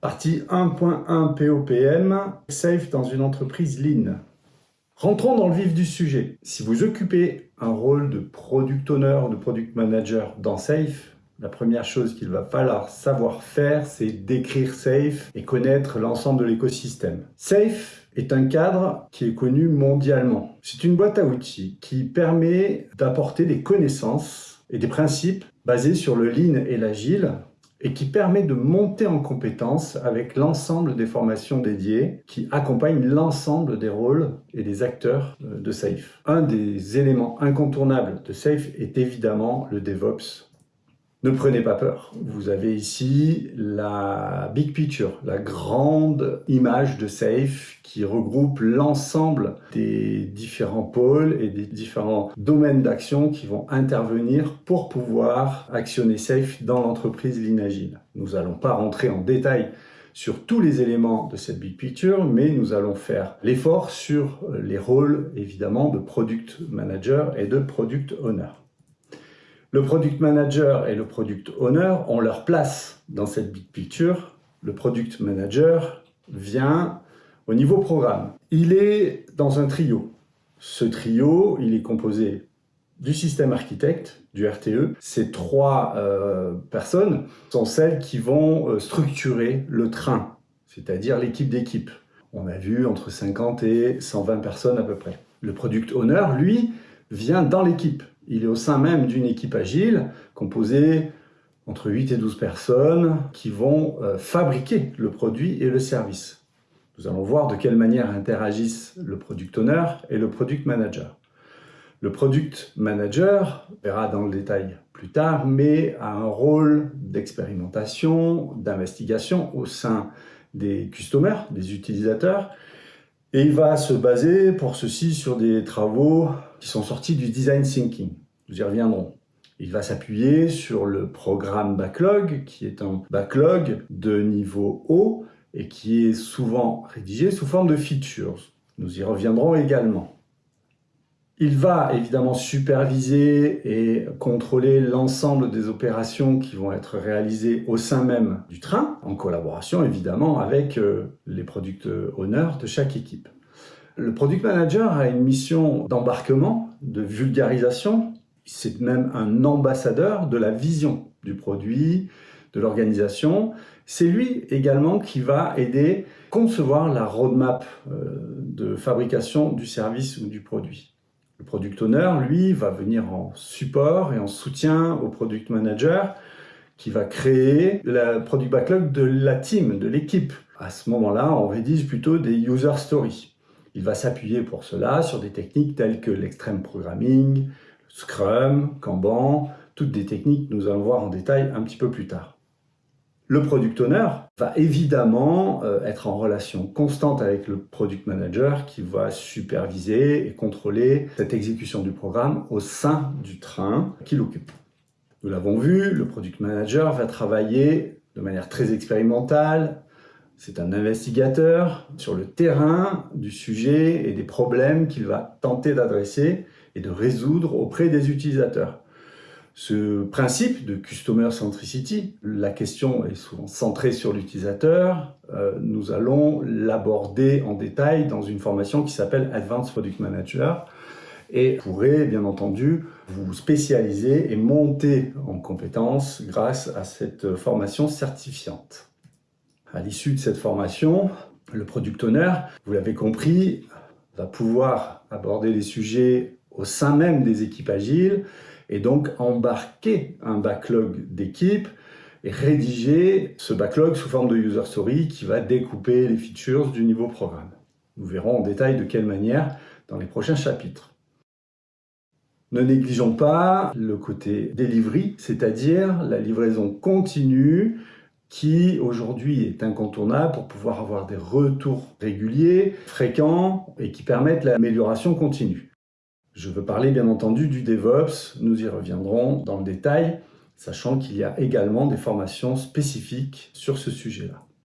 Partie 1.1 POPM, Safe dans une entreprise Lean. Rentrons dans le vif du sujet. Si vous occupez un rôle de Product Owner de Product Manager dans Safe, la première chose qu'il va falloir savoir faire, c'est décrire Safe et connaître l'ensemble de l'écosystème. Safe est un cadre qui est connu mondialement. C'est une boîte à outils qui permet d'apporter des connaissances et des principes basés sur le lean et l'agile et qui permet de monter en compétence avec l'ensemble des formations dédiées qui accompagnent l'ensemble des rôles et des acteurs euh, de SAFE. Un des éléments incontournables de SAFE est évidemment le DevOps ne prenez pas peur. Vous avez ici la big picture, la grande image de SAFE qui regroupe l'ensemble des différents pôles et des différents domaines d'action qui vont intervenir pour pouvoir actionner SAFE dans l'entreprise Linagile. Nous n'allons pas rentrer en détail sur tous les éléments de cette big picture, mais nous allons faire l'effort sur les rôles, évidemment, de product manager et de product owner. Le product manager et le product owner ont leur place dans cette big picture. Le product manager vient au niveau programme. Il est dans un trio. Ce trio, il est composé du système architecte, du RTE. Ces trois euh, personnes sont celles qui vont euh, structurer le train, c'est-à-dire l'équipe d'équipe. On a vu entre 50 et 120 personnes à peu près. Le product owner, lui, vient dans l'équipe. Il est au sein même d'une équipe agile composée entre 8 et 12 personnes qui vont euh, fabriquer le produit et le service. Nous allons voir de quelle manière interagissent le product owner et le product manager. Le product manager, verra dans le détail plus tard, mais a un rôle d'expérimentation, d'investigation au sein des customers, des utilisateurs, et il va se baser pour ceci sur des travaux qui sont sortis du design thinking. Nous y reviendrons. Il va s'appuyer sur le programme backlog, qui est un backlog de niveau haut et qui est souvent rédigé sous forme de features. Nous y reviendrons également. Il va évidemment superviser et contrôler l'ensemble des opérations qui vont être réalisées au sein même du train, en collaboration évidemment avec euh, les product owners de chaque équipe. Le product manager a une mission d'embarquement, de vulgarisation. C'est même un ambassadeur de la vision du produit, de l'organisation. C'est lui également qui va aider à concevoir la roadmap euh, de fabrication du service ou du produit. Le product owner, lui, va venir en support et en soutien au product manager qui va créer le product backlog de la team, de l'équipe. À ce moment-là, on rédige plutôt des user stories. Il va s'appuyer pour cela sur des techniques telles que l'extreme programming, Scrum, Kanban, toutes des techniques que nous allons voir en détail un petit peu plus tard. Le product owner va évidemment euh, être en relation constante avec le product manager qui va superviser et contrôler cette exécution du programme au sein du train qu'il occupe. Nous l'avons vu, le product manager va travailler de manière très expérimentale. C'est un investigateur sur le terrain du sujet et des problèmes qu'il va tenter d'adresser et de résoudre auprès des utilisateurs. Ce principe de Customer Centricity, la question est souvent centrée sur l'utilisateur. Euh, nous allons l'aborder en détail dans une formation qui s'appelle Advanced Product Manager et pourrez bien entendu vous spécialiser et monter en compétences grâce à cette formation certifiante. À l'issue de cette formation, le Product Owner, vous l'avez compris, va pouvoir aborder les sujets au sein même des équipes agiles et donc embarquer un backlog d'équipes et rédiger ce backlog sous forme de user story qui va découper les features du niveau programme. Nous verrons en détail de quelle manière dans les prochains chapitres. Ne négligeons pas le côté delivery, c'est-à-dire la livraison continue qui aujourd'hui est incontournable pour pouvoir avoir des retours réguliers, fréquents et qui permettent l'amélioration continue. Je veux parler bien entendu du DevOps, nous y reviendrons dans le détail, sachant qu'il y a également des formations spécifiques sur ce sujet-là.